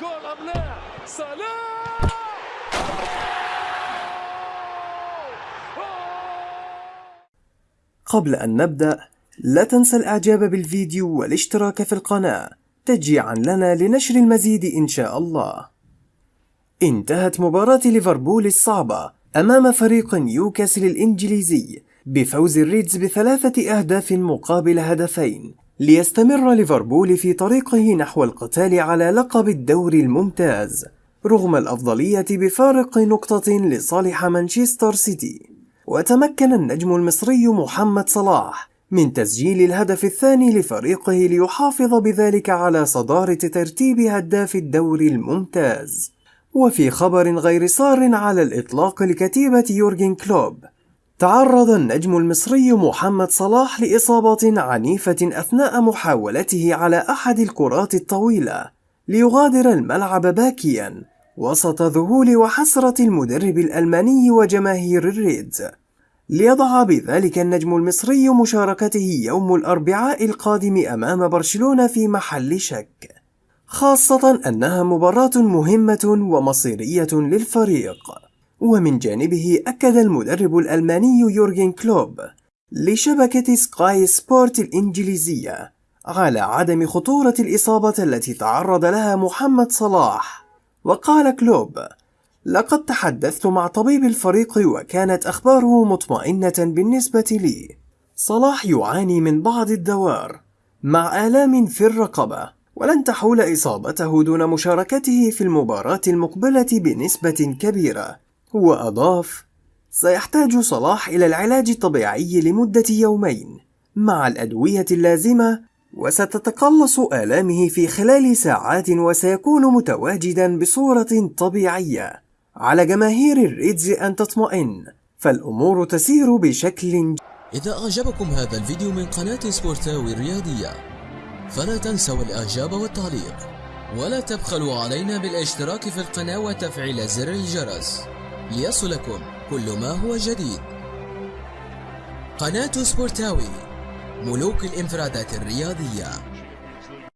جول ام لا صلاح قبل أن نبدأ لا تنسى الإعجاب بالفيديو والاشتراك في القناة تشجيعا لنا لنشر المزيد إن شاء الله. انتهت مباراة ليفربول الصعبة أمام فريق نيوكاسل الإنجليزي بفوز الريدز بثلاثة أهداف مقابل هدفين. ليستمر ليفربول في طريقه نحو القتال على لقب الدوري الممتاز رغم الأفضلية بفارق نقطة لصالح مانشستر سيتي. وتمكن النجم المصري محمد صلاح من تسجيل الهدف الثاني لفريقه ليحافظ بذلك على صدارة ترتيب هداف الدوري الممتاز. وفي خبر غير صار على الإطلاق لكتيبة يورجن كلوب تعرض النجم المصري محمد صلاح لإصابة عنيفة أثناء محاولته على أحد الكرات الطويلة ليغادر الملعب باكيا وسط ذهول وحسرة المدرب الألماني وجماهير الريدز ليضع بذلك النجم المصري مشاركته يوم الأربعاء القادم أمام برشلونة في محل شك خاصة أنها مباراة مهمة ومصيرية للفريق. ومن جانبه أكد المدرب الألماني يورجن كلوب لشبكة سكاي سبورت الإنجليزية على عدم خطورة الإصابة التي تعرض لها محمد صلاح. وقال كلوب لقد تحدثت مع طبيب الفريق وكانت أخباره مطمئنة بالنسبة لي. صلاح يعاني من بعض الدوار مع آلام في الرقبة ولن تحول إصابته دون مشاركته في المباراة المقبلة بنسبة كبيرة. وأضاف سيحتاج صلاح إلى العلاج الطبيعي لمدة يومين مع الأدوية اللازمة وستتقلص آلامه في خلال ساعات وسيكون متواجدا بصورة طبيعية على جماهير الريدز أن تطمئن فالأمور تسير بشكل إذا أعجبكم هذا الفيديو من قناة سبورتاوي الرياضية فلا تنسوا الإعجاب والتعليق ولا تبخلوا علينا بالاشتراك في القناة وتفعيل زر الجرس. ليصلكم كل ما هو جديد. قناة سبورتاوي ملوك الإنفرادات الرياضية.